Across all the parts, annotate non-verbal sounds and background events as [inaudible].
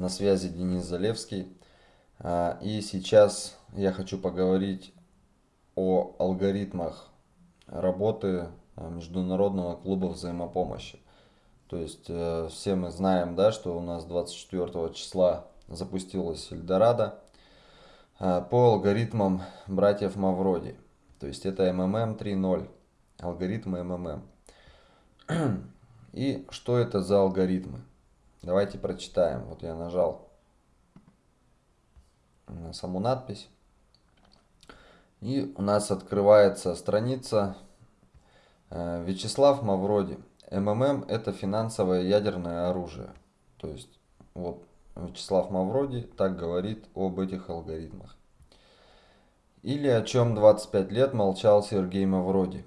На связи Денис Залевский. А, и сейчас я хочу поговорить о алгоритмах работы а, Международного клуба взаимопомощи. То есть э, все мы знаем, да, что у нас 24 числа запустилась Эльдорадо а, по алгоритмам братьев Мавроди. То есть это МММ 3.0, алгоритмы МММ. [clears throat] И что это за алгоритмы? Давайте прочитаем. Вот я нажал на саму надпись. И у нас открывается страница э, Вячеслав Мавроди. МММ это финансовое ядерное оружие. То есть вот Вячеслав Мавроди так говорит об этих алгоритмах. Или о чем 25 лет молчал Сергей Мавроди.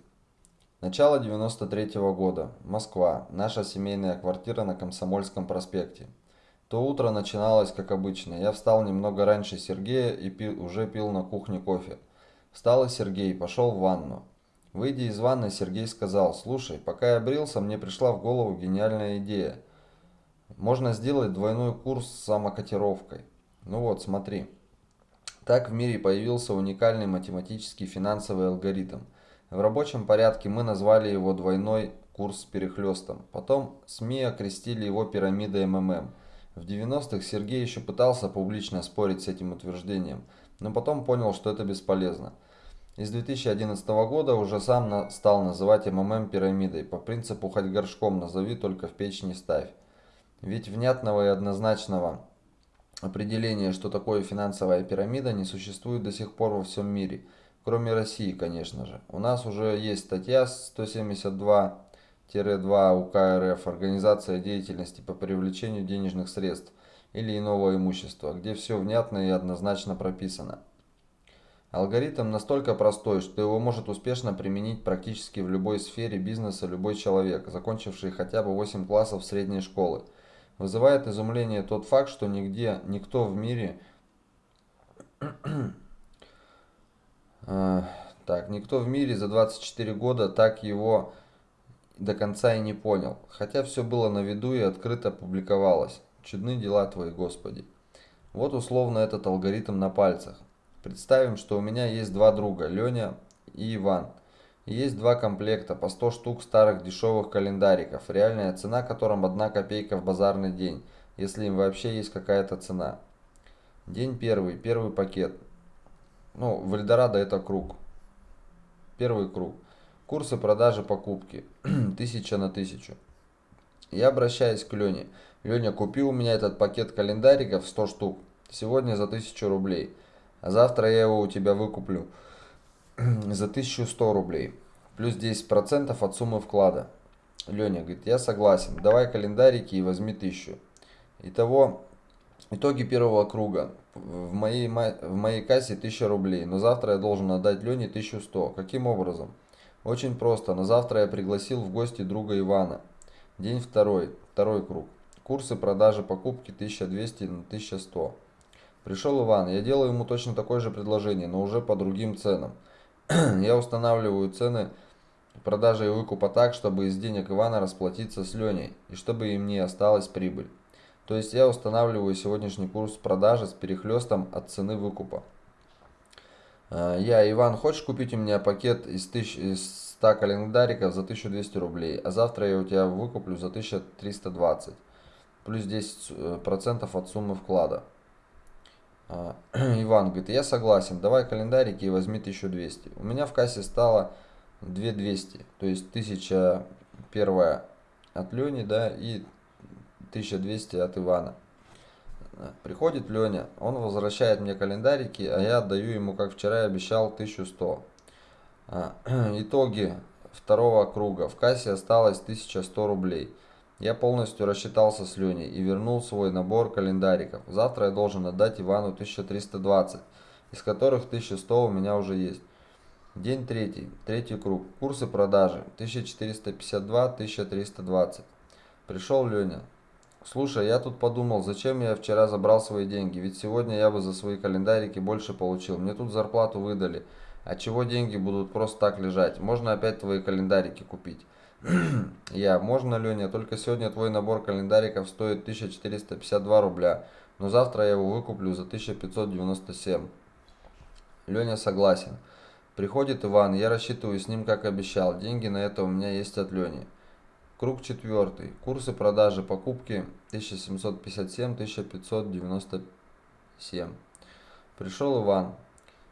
Начало 93 -го года. Москва. Наша семейная квартира на Комсомольском проспекте. То утро начиналось как обычно. Я встал немного раньше Сергея и пил, уже пил на кухне кофе. Встал и Сергей, пошел в ванну. Выйдя из ванны, Сергей сказал, «Слушай, пока я брился, мне пришла в голову гениальная идея. Можно сделать двойной курс с самокотировкой. Ну вот, смотри». Так в мире появился уникальный математический финансовый алгоритм – в рабочем порядке мы назвали его двойной курс с перехлестом. Потом СМИ окрестили его пирамидой МММ. В 90-х Сергей еще пытался публично спорить с этим утверждением, но потом понял, что это бесполезно. Из 2011 года уже сам стал называть МММ пирамидой, по принципу «хоть горшком назови, только в печь не ставь». Ведь внятного и однозначного определения, что такое финансовая пирамида, не существует до сих пор во всем мире – Кроме России, конечно же. У нас уже есть статья 172-2 УК РФ «Организация деятельности по привлечению денежных средств или иного имущества», где все внятно и однозначно прописано. Алгоритм настолько простой, что его может успешно применить практически в любой сфере бизнеса любой человек, закончивший хотя бы 8 классов средней школы. Вызывает изумление тот факт, что нигде, никто в мире так, никто в мире за 24 года так его до конца и не понял. Хотя все было на виду и открыто публиковалось. Чудны дела твои, Господи. Вот условно этот алгоритм на пальцах. Представим, что у меня есть два друга, Леня и Иван. Есть два комплекта по 100 штук старых дешевых календариков, реальная цена которым 1 копейка в базарный день, если им вообще есть какая-то цена. День первый, первый пакет. Ну, в Эльдорадо это круг. Первый круг. Курсы продажи покупки. [clears throat] Тысяча на тысячу. Я обращаюсь к Лене. Леня, купи у меня этот пакет календариков 100 штук. Сегодня за 1000 рублей. А завтра я его у тебя выкуплю [clears throat] за 1100 рублей. Плюс 10% от суммы вклада. Леня говорит, я согласен. Давай календарики и возьми 1000. Итого Итоги первого круга. В моей, в моей кассе 1000 рублей, но завтра я должен отдать Лене 1100. Каким образом? Очень просто. На завтра я пригласил в гости друга Ивана. День второй. Второй круг. Курсы продажи покупки 1200 на 1100. Пришел Иван. Я делаю ему точно такое же предложение, но уже по другим ценам. [clears throat] я устанавливаю цены продажи и выкупа так, чтобы из денег Ивана расплатиться с Леней, и чтобы им не осталась прибыль. То есть я устанавливаю сегодняшний курс продажи с перехлестом от цены выкупа. А, я, Иван, хочешь купить у меня пакет из, тысяч, из 100 календариков за 1200 рублей, а завтра я у тебя выкуплю за 1320, плюс 10% от суммы вклада. А, [clears throat] Иван говорит, я согласен, давай календарики и возьми 1200. У меня в кассе стало 2200, то есть 1000 первая от Лени, да, и 1200 от Ивана. Приходит Леня, он возвращает мне календарики, а я отдаю ему, как вчера и обещал, 1100. А, [clears throat] итоги второго круга. В кассе осталось 1100 рублей. Я полностью рассчитался с Леней и вернул свой набор календариков. Завтра я должен отдать Ивану 1320, из которых 1100 у меня уже есть. День третий, третий круг. Курсы продажи 1452-1320. Пришел Леня. Слушай, я тут подумал, зачем я вчера забрал свои деньги, ведь сегодня я бы за свои календарики больше получил. Мне тут зарплату выдали. А чего деньги будут просто так лежать? Можно опять твои календарики купить. [clears throat] Я, можно, Леня, только сегодня твой набор календариков стоит 1452 рубля, но завтра я его выкуплю за 1597. Леня согласен. Приходит Иван, я рассчитываю с ним, как обещал. Деньги на это у меня есть от Лени. Круг четвертый. Курсы продажи покупки 1757-1597. Пришел Иван.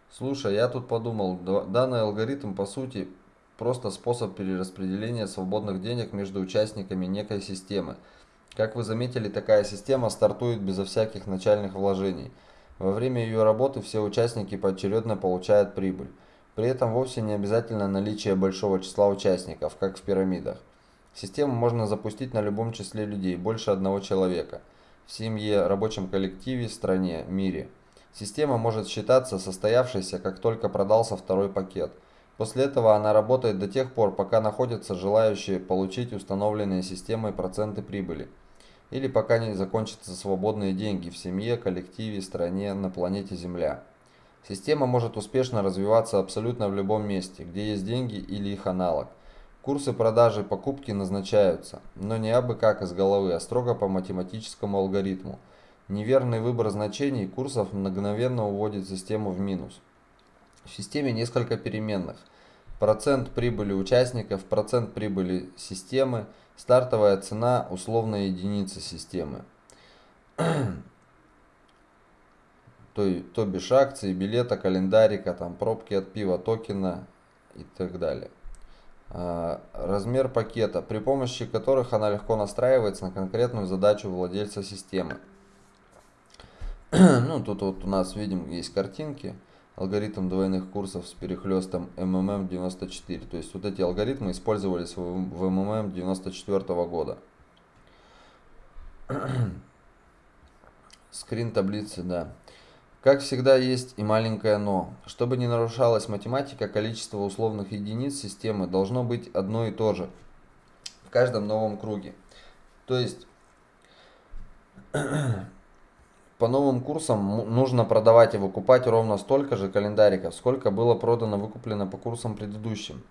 Слушай, я тут подумал, данный алгоритм по сути просто способ перераспределения свободных денег между участниками некой системы. Как вы заметили, такая система стартует безо всяких начальных вложений. Во время ее работы все участники поочередно получают прибыль. При этом вовсе не обязательно наличие большого числа участников, как в пирамидах. Систему можно запустить на любом числе людей, больше одного человека. В семье, рабочем коллективе, стране, мире. Система может считаться состоявшейся, как только продался второй пакет. После этого она работает до тех пор, пока находятся желающие получить установленные системой проценты прибыли. Или пока не закончатся свободные деньги в семье, коллективе, стране, на планете Земля. Система может успешно развиваться абсолютно в любом месте, где есть деньги или их аналог. Курсы продажи и покупки назначаются, но не абы как из головы, а строго по математическому алгоритму. Неверный выбор значений курсов мгновенно уводит систему в минус. В системе несколько переменных. Процент прибыли участников, процент прибыли системы, стартовая цена, условная единица системы. [clears throat] то, то бишь акции, билета, календарика, там, пробки от пива, токена и так далее. А, размер пакета, при помощи которых она легко настраивается на конкретную задачу владельца системы. [clears throat] ну, тут вот у нас видим, есть картинки. Алгоритм двойных курсов с перехлестом MMM94. То есть вот эти алгоритмы использовались в, в MMM 94 года. [clears throat] Скрин таблицы, да. Как всегда есть и маленькое «но». Чтобы не нарушалась математика, количество условных единиц системы должно быть одно и то же в каждом новом круге. То есть [clears throat] по новым курсам нужно продавать и выкупать ровно столько же календариков, сколько было продано выкуплено по курсам предыдущим.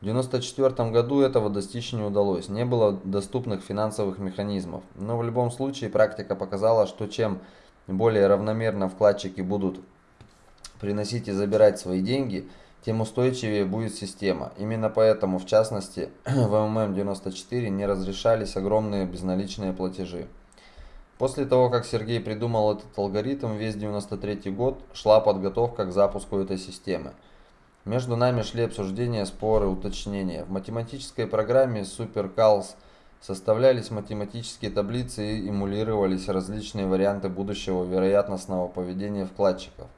В 1994 году этого достичь не удалось, не было доступных финансовых механизмов. Но в любом случае практика показала, что чем более равномерно вкладчики будут приносить и забирать свои деньги, тем устойчивее будет система. Именно поэтому, в частности, [clears throat] в МММ-94 не разрешались огромные безналичные платежи. После того, как Сергей придумал этот алгоритм, весь 93 год шла подготовка к запуску этой системы. Между нами шли обсуждения, споры, уточнения. В математической программе SuperCalcs – Составлялись математические таблицы и эмулировались различные варианты будущего вероятностного поведения вкладчиков.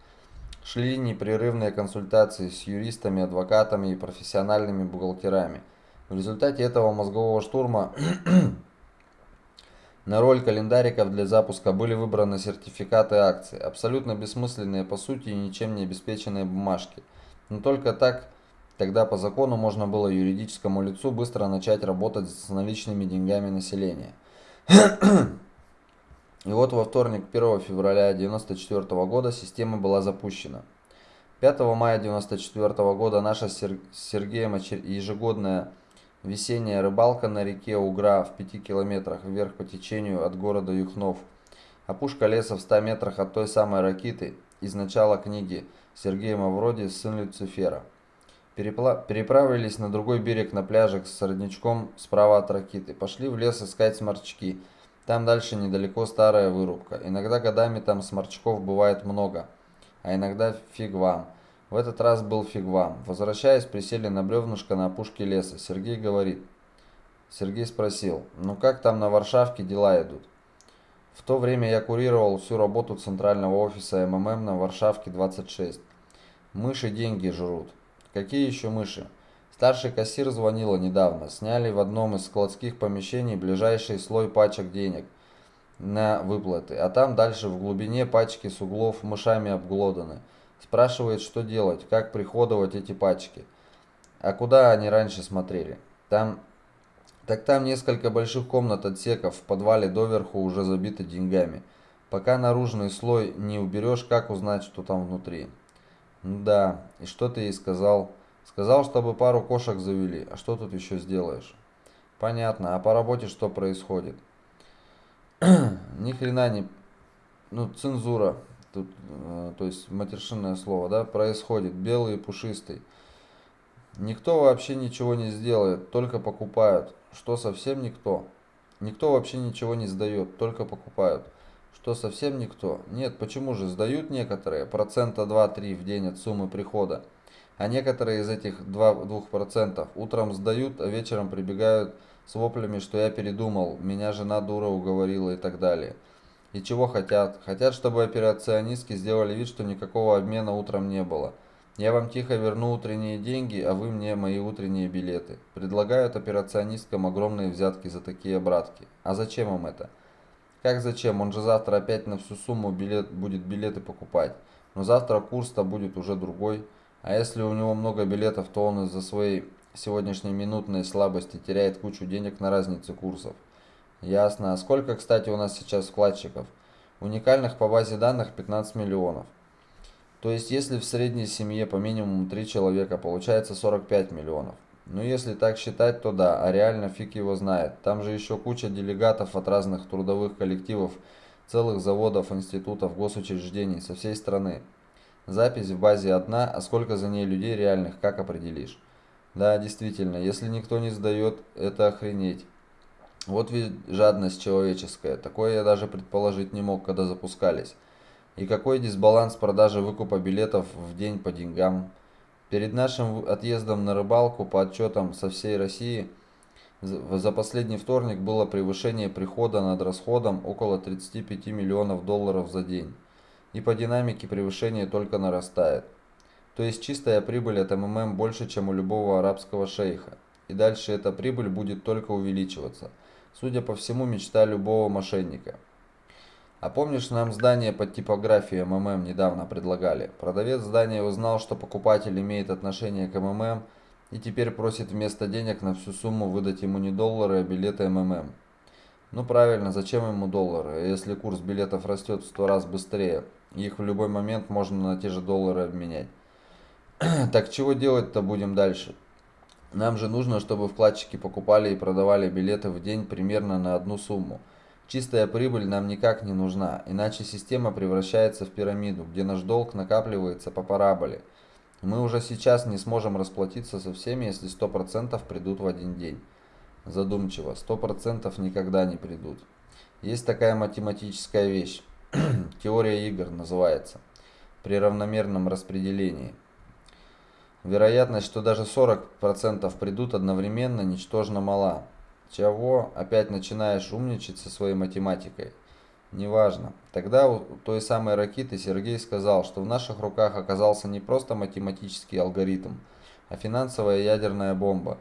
Шли непрерывные консультации с юристами, адвокатами и профессиональными бухгалтерами. В результате этого мозгового штурма [clears throat] на роль календариков для запуска были выбраны сертификаты акций, абсолютно бессмысленные по сути и ничем не обеспеченные бумажки. Но только так Тогда по закону можно было юридическому лицу быстро начать работать с наличными деньгами населения. [clears throat] И вот во вторник 1 февраля 1994 года система была запущена. 5 мая 1994 года наша с Сергеем ежегодная весенняя рыбалка на реке Угра в 5 километрах вверх по течению от города Юхнов. Опушка леса в 100 метрах от той самой ракиты из начала книги Сергея Мавроди «Сын Люцифера». Переправились на другой берег на пляжик с родничком справа от ракиты. Пошли в лес искать сморчки. Там дальше недалеко старая вырубка. Иногда годами там сморчков бывает много, а иногда фиг вам. В этот раз был фиг вам. Возвращаясь, присели на бревнышко на опушке леса. Сергей говорит. Сергей спросил, ну как там на Варшавке дела идут? В то время я курировал всю работу центрального офиса МММ на Варшавке 26. Мыши деньги жрут. Какие еще мыши? Старший кассир звонила недавно. Сняли в одном из складских помещений ближайший слой пачек денег на выплаты. А там дальше в глубине пачки с углов мышами обглоданы. Спрашивает, что делать, как приходовать эти пачки. А куда они раньше смотрели? Там... Так там несколько больших комнат отсеков в подвале доверху уже забиты деньгами. Пока наружный слой не уберешь, как узнать, что там внутри? Да, и что ты ей сказал? Сказал, чтобы пару кошек завели. А что тут еще сделаешь? Понятно. А по работе что происходит? [clears throat] Ни хрена не... Ну, цензура. Тут, э, то есть матершинное слово, да, происходит. Белый и пушистый. Никто вообще ничего не сделает, только покупают. Что совсем никто? Никто вообще ничего не сдает, только покупают. Что совсем никто? Нет, почему же сдают некоторые, процента 2-3 в день от суммы прихода. А некоторые из этих 2%, утром сдают, а вечером прибегают с воплями, что я передумал, меня жена дура уговорила и так далее. И чего хотят? Хотят, чтобы операционистки сделали вид, что никакого обмена утром не было. Я вам тихо верну утренние деньги, а вы мне мои утренние билеты. Предлагают операционисткам огромные взятки за такие обратки. А зачем им это? Как зачем? Он же завтра опять на всю сумму билет, будет билеты покупать. Но завтра курс-то будет уже другой. А если у него много билетов, то он из-за своей сегодняшней минутной слабости теряет кучу денег на разнице курсов. Ясно. А сколько, кстати, у нас сейчас вкладчиков? Уникальных по базе данных 15 миллионов. То есть, если в средней семье по минимуму 3 человека, получается 45 миллионов. Ну, если так считать, то да, а реально фиг его знает. Там же еще куча делегатов от разных трудовых коллективов, целых заводов, институтов, госучреждений со всей страны. Запись в базе одна, а сколько за ней людей реальных, как определишь? Да, действительно, если никто не сдает, это охренеть. Вот ведь жадность человеческая. Такое я даже предположить не мог, когда запускались. И какой дисбаланс продажи выкупа билетов в день по деньгам. Перед нашим отъездом на рыбалку по отчетам со всей России за последний вторник было превышение прихода над расходом около 35 миллионов долларов за день. И по динамике превышение только нарастает. То есть чистая прибыль от МММ больше, чем у любого арабского шейха. И дальше эта прибыль будет только увеличиваться. Судя по всему, мечта любого мошенника. А помнишь, нам здание под типографией МММ недавно предлагали? Продавец здания узнал, что покупатель имеет отношение к МММ и теперь просит вместо денег на всю сумму выдать ему не доллары, а билеты МММ. Ну правильно, зачем ему доллары, если курс билетов растет в 100 раз быстрее? Их в любой момент можно на те же доллары обменять. [clears throat] так чего делать-то будем дальше? Нам же нужно, чтобы вкладчики покупали и продавали билеты в день примерно на одну сумму. Чистая прибыль нам никак не нужна, иначе система превращается в пирамиду, где наш долг накапливается по параболе. Мы уже сейчас не сможем расплатиться со всеми, если 100% придут в один день. Задумчиво, 100% никогда не придут. Есть такая математическая вещь, [clears throat] теория игр называется, при равномерном распределении. Вероятность, что даже 40% придут одновременно, ничтожно мала. Чего? Опять начинаешь умничать со своей математикой. Неважно. Тогда у той самой ракеты Сергей сказал, что в наших руках оказался не просто математический алгоритм, а финансовая ядерная бомба,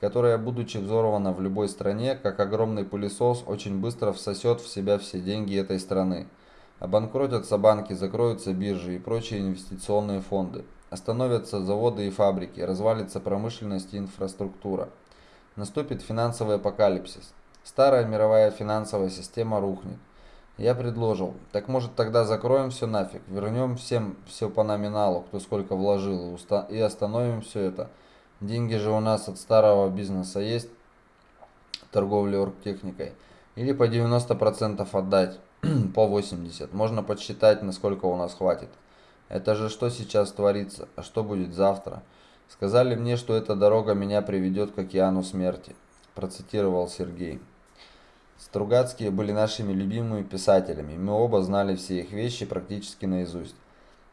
которая, будучи взорвана в любой стране, как огромный пылесос, очень быстро всосет в себя все деньги этой страны. Обанкротятся банки, закроются биржи и прочие инвестиционные фонды. Остановятся заводы и фабрики, развалится промышленность и инфраструктура. Наступит финансовый апокалипсис. Старая мировая финансовая система рухнет. Я предложил, так может тогда закроем все нафиг, вернем всем все по номиналу, кто сколько вложил, и остановим все это. Деньги же у нас от старого бизнеса есть, торговли оргтехникой. Или по 90% отдать, [clears throat] по 80%. Можно подсчитать, насколько у нас хватит. Это же что сейчас творится, а что будет завтра? Сказали мне, что эта дорога меня приведет к океану смерти, процитировал Сергей. Стругацкие были нашими любимыми писателями, мы оба знали все их вещи практически наизусть.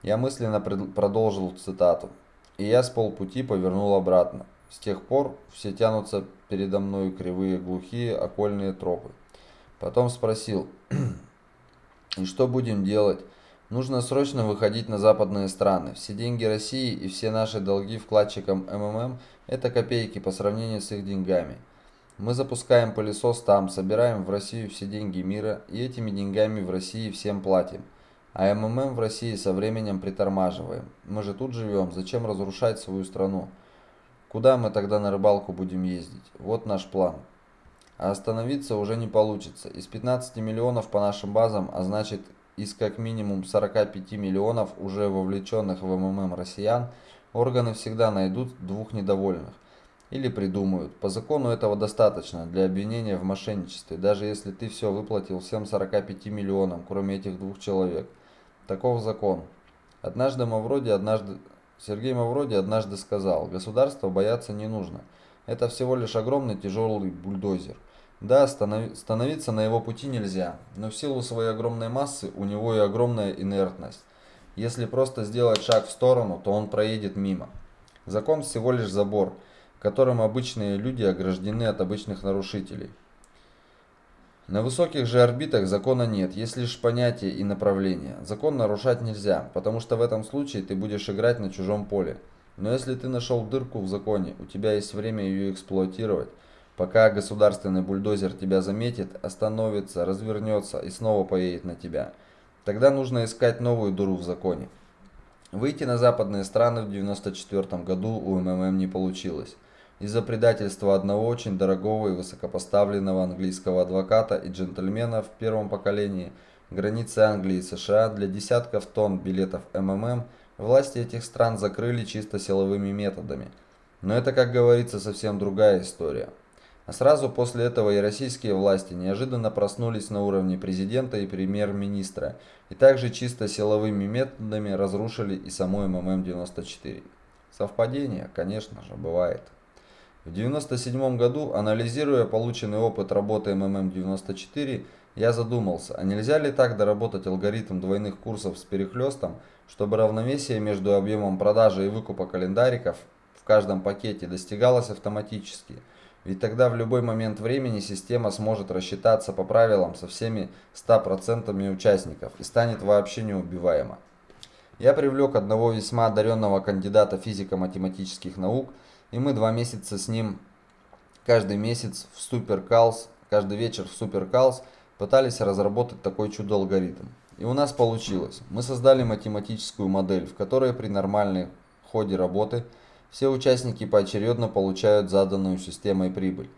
Я мысленно продолжил цитату. И я с полпути повернул обратно. С тех пор все тянутся передо мною кривые, глухие, окольные тропы. Потом спросил, и что будем делать? Нужно срочно выходить на западные страны. Все деньги России и все наши долги вкладчикам МММ – это копейки по сравнению с их деньгами. Мы запускаем пылесос там, собираем в Россию все деньги мира и этими деньгами в России всем платим. А МММ в России со временем притормаживаем. Мы же тут живем, зачем разрушать свою страну? Куда мы тогда на рыбалку будем ездить? Вот наш план. А остановиться уже не получится. Из 15 миллионов по нашим базам, а значит из как минимум 45 миллионов уже вовлеченных в МММ россиян, органы всегда найдут двух недовольных. Или придумают. По закону этого достаточно для обвинения в мошенничестве, даже если ты все выплатил всем 45 миллионам, кроме этих двух человек. Таков закон. Однажды Мавроди, однажды... Сергей Мавроди однажды сказал, государства бояться не нужно. Это всего лишь огромный тяжелый бульдозер. Да, становиться на его пути нельзя, но в силу своей огромной массы у него и огромная инертность. Если просто сделать шаг в сторону, то он проедет мимо. Закон всего лишь забор – которым обычные люди ограждены от обычных нарушителей. На высоких же орбитах закона нет, есть лишь понятие и направление. Закон нарушать нельзя, потому что в этом случае ты будешь играть на чужом поле. Но если ты нашел дырку в законе, у тебя есть время ее эксплуатировать. Пока государственный бульдозер тебя заметит, остановится, развернется и снова поедет на тебя. Тогда нужно искать новую дыру в законе. Выйти на западные страны в 1994 году у МММ не получилось из-за предательства одного очень дорогого и высокопоставленного английского адвоката и джентльмена в первом поколении границы Англии и США для десятков тонн билетов МММ власти этих стран закрыли чисто силовыми методами. Но это, как говорится, совсем другая история. А сразу после этого и российские власти неожиданно проснулись на уровне президента и премьер-министра и также чисто силовыми методами разрушили и саму МММ-94. Совпадение, конечно же, бывает. В 1997 году, анализируя полученный опыт работы МММ-94, я задумался, а нельзя ли так доработать алгоритм двойных курсов с перехлестом, чтобы равновесие между объемом продажи и выкупа календариков в каждом пакете достигалось автоматически. Ведь тогда в любой момент времени система сможет рассчитаться по правилам со всеми 100% участников и станет вообще неубиваема. Я привлек одного весьма одаренного кандидата физико-математических наук – и мы два месяца с ним каждый месяц в суперкалс, каждый вечер в суперкалс пытались разработать такой чудо-алгоритм. И у нас получилось. Мы создали математическую модель, в которой при нормальной ходе работы все участники поочередно получают заданную системой прибыль.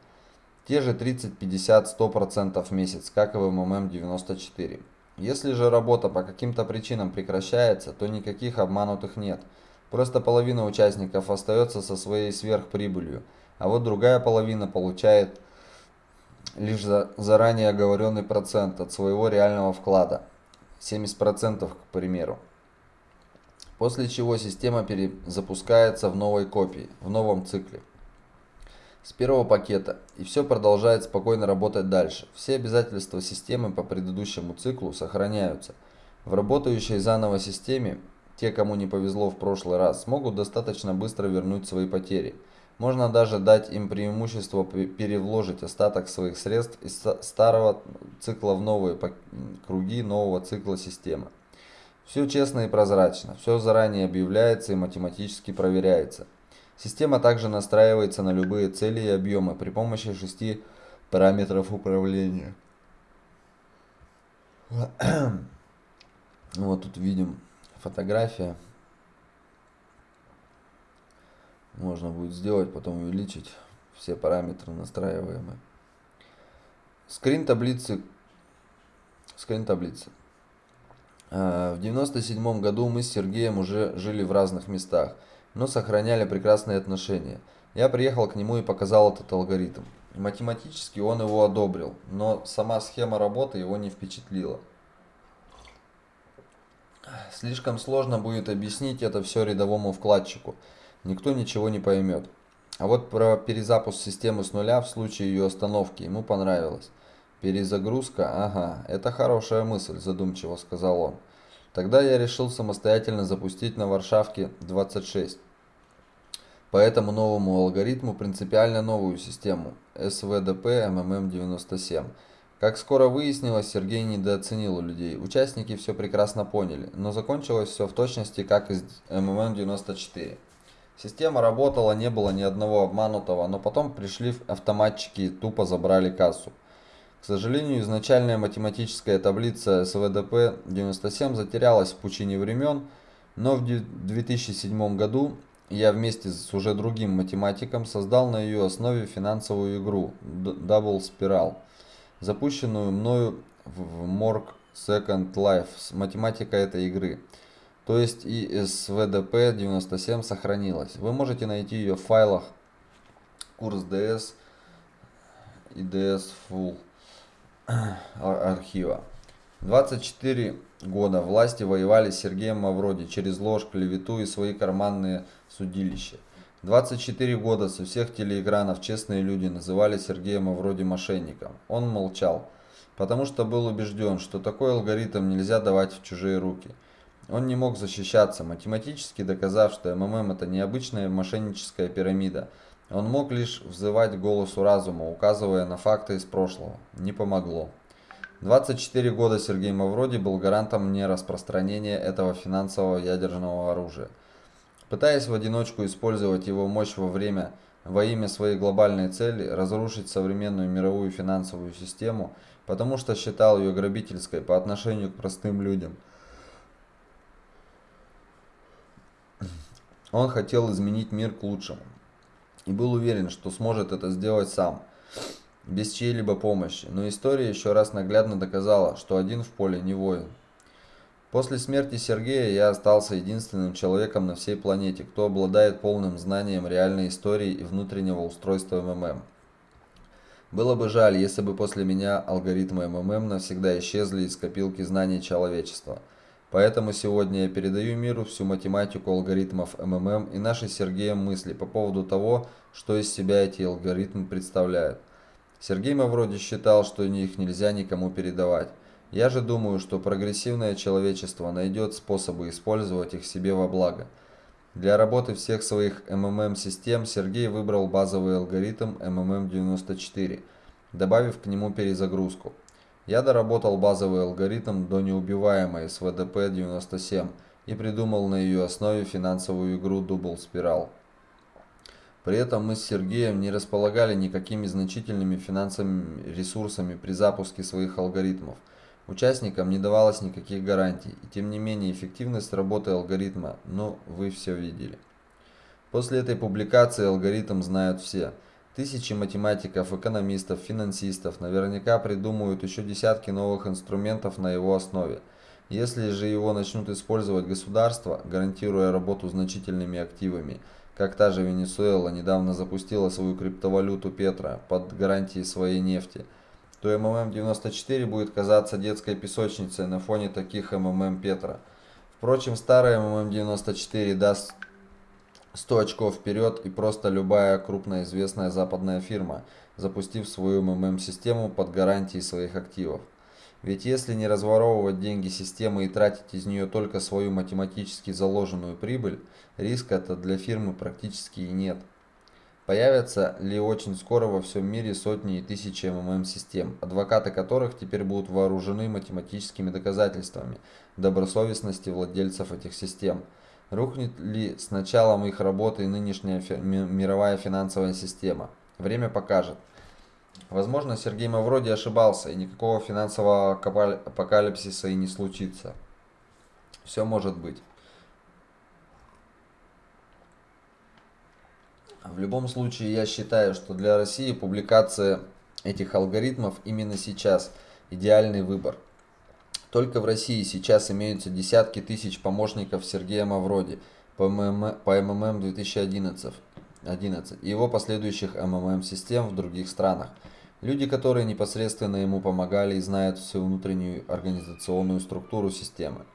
Те же 30, 50, 100% в месяц, как и в МММ-94. Если же работа по каким-то причинам прекращается, то никаких обманутых нет – Просто половина участников остается со своей сверхприбылью, а вот другая половина получает лишь за заранее оговоренный процент от своего реального вклада. 70% к примеру. После чего система перезапускается в новой копии, в новом цикле. С первого пакета. И все продолжает спокойно работать дальше. Все обязательства системы по предыдущему циклу сохраняются. В работающей заново системе те, кому не повезло в прошлый раз, смогут достаточно быстро вернуть свои потери. Можно даже дать им преимущество перевложить остаток своих средств из старого цикла в новые круги нового цикла системы. Все честно и прозрачно, все заранее объявляется и математически проверяется. Система также настраивается на любые цели и объемы при помощи шести параметров управления. [clears throat] Вот тут видим фотография. Можно будет сделать, потом увеличить все параметры настраиваемые. Скрин таблицы. Скрин таблицы. А, в 97 году мы с Сергеем уже жили в разных местах, но сохраняли прекрасные отношения. Я приехал к нему и показал этот алгоритм. Математически он его одобрил, но сама схема работы его не впечатлила. Слишком сложно будет объяснить это все рядовому вкладчику. Никто ничего не поймет. А вот про перезапуск системы с нуля в случае ее остановки ему понравилось. Перезагрузка? Ага, это хорошая мысль, задумчиво сказал он. Тогда я решил самостоятельно запустить на Варшавке 26. По этому новому алгоритму принципиально новую систему SVDP MMM97 как скоро выяснилось, Сергей недооценил людей. Участники все прекрасно поняли, но закончилось все в точности, как из МММ-94. Система работала, не было ни одного обманутого, но потом пришли автоматчики и тупо забрали кассу. К сожалению, изначальная математическая таблица СВДП-97 затерялась в пучине времен, но в 2007 году я вместе с уже другим математиком создал на ее основе финансовую игру Double Spiral запущенную мною в Morg Second Life с математикой этой игры. То есть и SVDP 97 сохранилась. Вы можете найти ее в файлах Курс ДС и ДС Full архива. 24 года власти воевали с Сергеем Мавроди через ложь, клевету и свои карманные судилища. 24 года со всех телеэкранов честные люди называли Сергея Мавроди мошенником. Он молчал, потому что был убежден, что такой алгоритм нельзя давать в чужие руки. Он не мог защищаться, математически доказав, что МММ это необычная мошенническая пирамида. Он мог лишь взывать голосу разума, указывая на факты из прошлого. Не помогло. 24 года Сергей Мавроди был гарантом нераспространения этого финансового ядерного оружия. Пытаясь в одиночку использовать его мощь во время во имя своей глобальной цели разрушить современную мировую финансовую систему, потому что считал ее грабительской по отношению к простым людям. Он хотел изменить мир к лучшему и был уверен, что сможет это сделать сам без чьей-либо помощи, но история еще раз наглядно доказала, что один в поле не воин. После смерти Сергея я остался единственным человеком на всей планете, кто обладает полным знанием реальной истории и внутреннего устройства МММ. Было бы жаль, если бы после меня алгоритмы МММ навсегда исчезли из копилки знаний человечества. Поэтому сегодня я передаю миру всю математику алгоритмов МММ и наши с Сергеем мысли по поводу того, что из себя эти алгоритмы представляют. Сергей Мавроди считал, что их нельзя никому передавать. Я же думаю, что прогрессивное человечество найдет способы использовать их себе во благо. Для работы всех своих МММ-систем Сергей выбрал базовый алгоритм МММ-94, добавив к нему перезагрузку. Я доработал базовый алгоритм до неубиваемой СВДП-97 и придумал на ее основе финансовую игру Double Spiral. При этом мы с Сергеем не располагали никакими значительными финансовыми ресурсами при запуске своих алгоритмов. Участникам не давалось никаких гарантий, и тем не менее эффективность работы алгоритма, ну, вы все видели. После этой публикации алгоритм знают все. Тысячи математиков, экономистов, финансистов наверняка придумают еще десятки новых инструментов на его основе. Если же его начнут использовать государства, гарантируя работу значительными активами – как та же Венесуэла недавно запустила свою криптовалюту Петра под гарантией своей нефти, то МММ-94 будет казаться детской песочницей на фоне таких МММ Петра. Впрочем, старый МММ-94 даст 100 очков вперед и просто любая крупная известная западная фирма, запустив свою МММ-систему под гарантией своих активов. Ведь если не разворовывать деньги системы и тратить из нее только свою математически заложенную прибыль, риска-то для фирмы практически и нет. Появятся ли очень скоро во всем мире сотни и тысячи МММ-систем, адвокаты которых теперь будут вооружены математическими доказательствами добросовестности владельцев этих систем. Рухнет ли с началом их работы нынешняя мировая финансовая система? Время покажет. Возможно, Сергей Мавроди ошибался, и никакого финансового апокалипсиса и не случится. Все может быть. В любом случае, я считаю, что для России публикация этих алгоритмов именно сейчас идеальный выбор. Только в России сейчас имеются десятки тысяч помощников Сергея Мавроди по МММ 2011 11, и его последующих МММ-систем в других странах. Люди, которые непосредственно ему помогали и знают всю внутреннюю организационную структуру системы.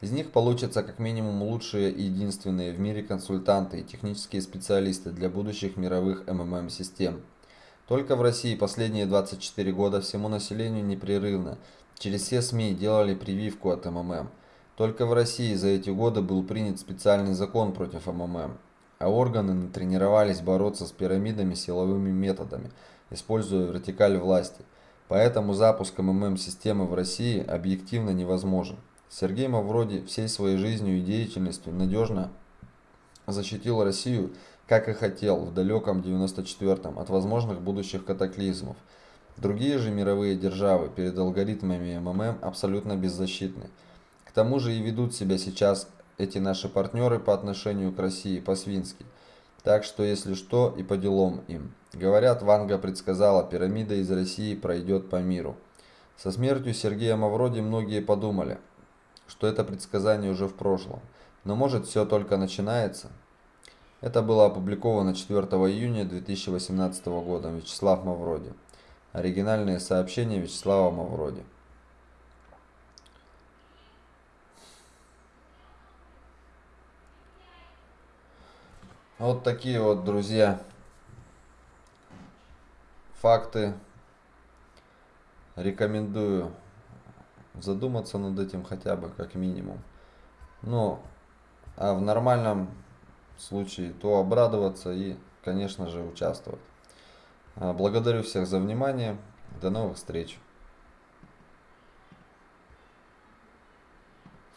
Из них получатся как минимум лучшие и единственные в мире консультанты и технические специалисты для будущих мировых МММ-систем. Только в России последние 24 года всему населению непрерывно через все СМИ делали прививку от МММ. Только в России за эти годы был принят специальный закон против МММ, а органы натренировались бороться с пирамидами силовыми методами – используя вертикаль власти. Поэтому запуск МММ-системы в России объективно невозможен. Сергей Мавроди всей своей жизнью и деятельностью надежно защитил Россию, как и хотел в далеком 94-м, от возможных будущих катаклизмов. Другие же мировые державы перед алгоритмами МММ абсолютно беззащитны. К тому же и ведут себя сейчас эти наши партнеры по отношению к России по-свински. Так что если что и по делам им. Говорят, Ванга предсказала, пирамида из России пройдет по миру. Со смертью Сергея Мавроди многие подумали, что это предсказание уже в прошлом. Но может все только начинается? Это было опубликовано 4 июня 2018 года Вячеслав Мавроди. Оригинальные сообщения Вячеслава Мавроди. Вот такие вот, друзья, факты. Рекомендую задуматься над этим хотя бы, как минимум. Ну, а в нормальном случае то обрадоваться и, конечно же, участвовать. Благодарю всех за внимание. До новых встреч.